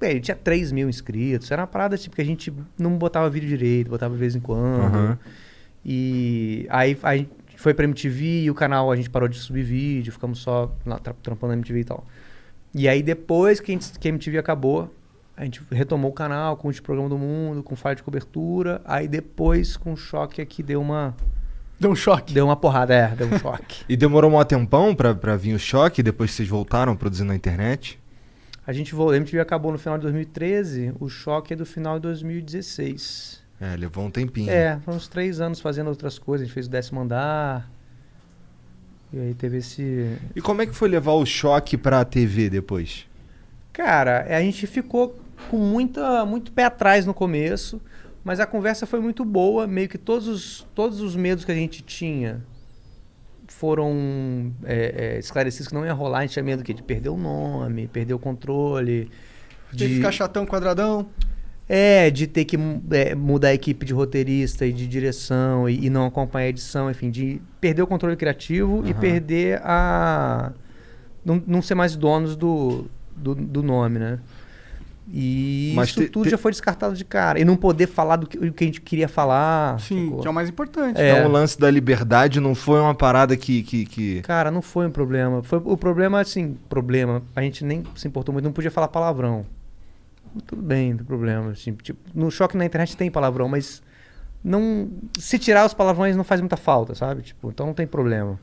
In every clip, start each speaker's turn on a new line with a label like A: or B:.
A: É, ele tinha 3 mil inscritos. Era uma parada tipo que a gente não botava vídeo direito, botava de vez em quando.
B: Aham.
A: E aí a gente foi pra MTV e o canal a gente parou de subir vídeo, ficamos só lá tra- trampando na MTV e tal. E aí depois que a, gente, que a MTV acabou, a gente retomou o canal com o programa do mundo, com falha de cobertura. Aí depois com o choque aqui deu uma
C: Deu um choque.
A: deu uma porrada, é, deu um choque.
B: E demorou um tempão pra, pra vir o choque, depois vocês voltaram produzindo na internet?
A: A gente voltou, a MTV acabou no final de 2013, o choque é do final de 2016.
B: É, levou um tempinho.
A: É, foram uns três anos fazendo outras coisas, a gente fez o décimo andar. E aí teve esse.
B: E como é que foi levar o choque pra TV depois?
A: Cara, a gente ficou com muita, muito pé atrás no começo, mas a conversa foi muito boa, meio que todos os, todos os medos que a gente tinha foram é, é, esclarecidos que não ia rolar, a gente tinha medo que de perder o nome, perder o controle.
C: De ficar chatão, quadradão.
A: É, de ter que é, mudar a equipe de roteirista e de direção e, e não acompanhar a edição, enfim, de perder o controle criativo e
B: Aham.
A: perder a. Não, não ser mais donos do, do, do nome, né? E
B: Mas
A: isso
B: te-
A: tudo
B: te-
A: já foi descartado de cara. E não poder falar do que, o que a gente queria falar.
C: Sim,
A: sacou?
C: que é o mais importante.
A: É.
B: Então o lance da liberdade não foi uma parada que. que, que...
A: Cara, não foi um problema. Foi, o problema, assim, problema. A gente nem se importou muito, não podia falar palavrão. Tudo bem, não tem problema. Assim, tipo, no choque na internet tem palavrão, mas não. Se tirar os palavrões não faz muita falta, sabe? Tipo, então não tem problema.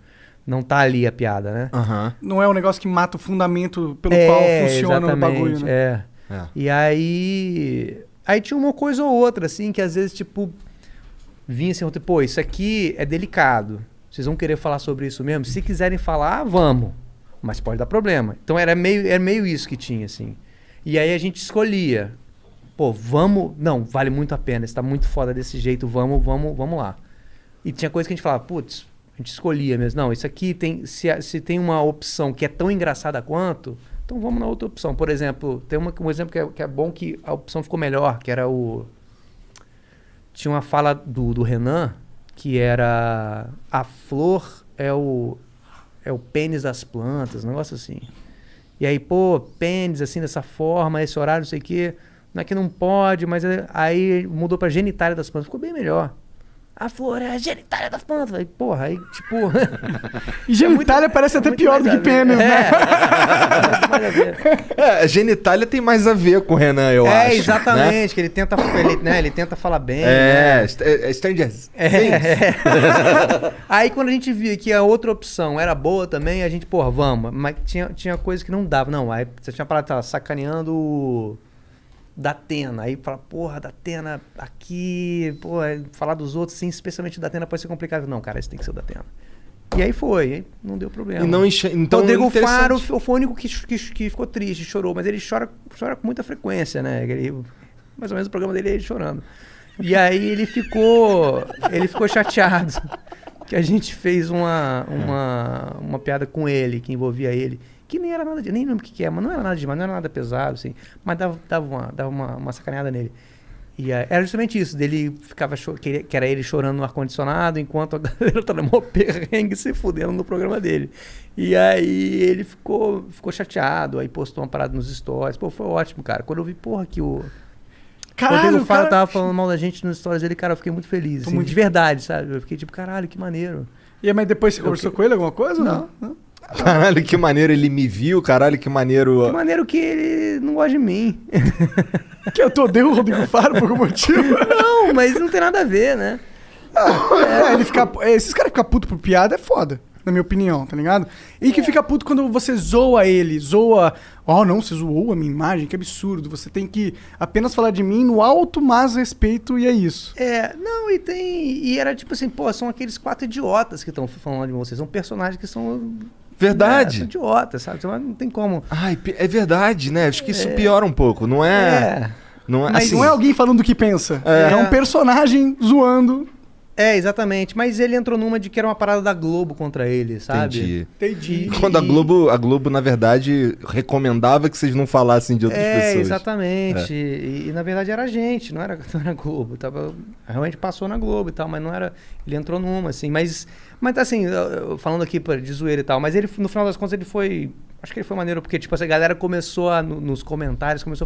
A: Não tá ali a piada, né?
B: Aham.
C: Não é um negócio que mata o fundamento pelo
A: É,
C: qual funciona o bagulho, né?
A: É.
B: É.
A: E aí. Aí tinha uma coisa ou outra, assim, que às vezes, tipo, vinha assim, pô, isso aqui é delicado. Vocês vão querer falar sobre isso mesmo? Se quiserem falar, vamos. Mas pode dar problema. Então era meio, era meio isso que tinha, assim. E aí a gente escolhia. Pô, vamos. Não, vale muito a pena. Está muito foda desse jeito. Vamos, vamos, vamos lá. E tinha coisa que a gente falava, putz, a gente escolhia mesmo. Não, isso aqui tem. Se, se tem uma opção que é tão engraçada quanto, então vamos na outra opção. Por exemplo, tem uma, um exemplo que é, que é bom que a opção ficou melhor, que era o. Tinha uma fala do, do Renan que era a flor é o é o pênis das plantas, um negócio assim. E aí, pô, pênis assim dessa forma, esse horário, não sei o quê, não é que não pode, mas é- aí mudou pra genitália das plantas, ficou bem melhor. A flor é a genitália das plantas. Aí, porra, aí tipo.
C: E genitália parece até
A: muito
C: pior do que pênis, né?
A: É. Muito.
B: É, genitália tem mais a ver com o Renan, eu
A: é,
B: acho.
A: exatamente, que ele tenta, ele, né, ele tenta falar bem.
B: Né? É,
A: né?
B: st- é, Stranger Things.
A: É, é. Aí quando a gente via que a outra opção era boa também, a gente, porra, vamos. Mas tinha, tinha coisa que não dava. Não, aí você tinha parado, tava sacaneando o Datena. Aí fala, porra, Datena aqui, pô, falar dos outros, sim, especialmente o Datena pode ser complicado. Não, cara, esse tem que ser o Datena. E aí foi, aí não deu problema.
B: E não enche... Então,
A: Rodrigo. Faro foi o único que, que, que ficou triste, chorou, mas ele chora, chora com muita frequência, né? Ele, mais ou menos o programa dele é ele chorando. E aí ele ficou. Ele ficou chateado que a gente fez uma, uma, uma piada com ele, que envolvia ele. Que nem era nada de. Nem lembro o que, que é, mas não era nada demais, não era nada pesado, assim. Mas dava, dava, uma, dava uma, uma sacaneada nele. E aí, era justamente isso, dele ficava que, que era ele chorando no ar-condicionado, enquanto a galera tá no perrengue se fudendo no programa dele. E aí ele ficou, ficou chateado, aí postou uma parada nos stories. Pô, foi ótimo, cara. Quando eu vi, porra, que o.
C: Caralho,
A: Rodrigo
C: o
A: Faro
C: cara...
A: tava falando mal da gente nos stories dele, cara, eu fiquei muito feliz. Assim,
C: muito-
A: De verdade, sabe? Eu fiquei tipo, caralho, que maneiro.
C: E aí, mas depois você conversou com ele alguma coisa? ou Não. não?
B: Caralho, que maneiro ele me viu, caralho, que maneiro.
A: Que maneiro que ele não gosta de mim.
C: Que eu tô odeio o Rodrigo Faro por algum motivo.
A: não, mas não tem nada a ver, né?
C: É, ele fica, esses caras ficam putos por piada é foda, na minha opinião, tá ligado? E que fica puto quando você zoa ele, zoa. Oh, não, você zoou a minha imagem, que absurdo. Você tem que apenas falar de mim no alto mas respeito e é isso.
A: É, não, e tem. E era tipo assim, pô, são aqueles quatro idiotas que estão falando de vocês. São personagens que são.
B: Verdade.
A: É, são idiotas, sabe? Então, Não tem como.
B: Ai, é verdade, né? Acho que isso piora um pouco, não é?
A: É.
B: Não é
A: Mas
B: assim.
C: Não é alguém falando o que pensa. É,
A: É.
C: um personagem zoando.
A: É, exatamente. Mas ele entrou numa de que era uma parada da Globo contra ele, sabe?
B: Entendi.
C: Entendi.
B: Quando a Globo, a Globo, na verdade, recomendava que vocês não falassem de outras
A: É,
B: pessoas.
A: exatamente. E, e, na verdade era a gente, não era, não era a Globo. Tava, realmente passou na Globo e tal, mas não era. Ele entrou numa, assim. Mas, mas assim, falando aqui de zoeira e tal, mas ele, no final das contas, ele foi. Acho que ele foi maneiro, porque, tipo, essa galera começou a, no- nos comentários, começou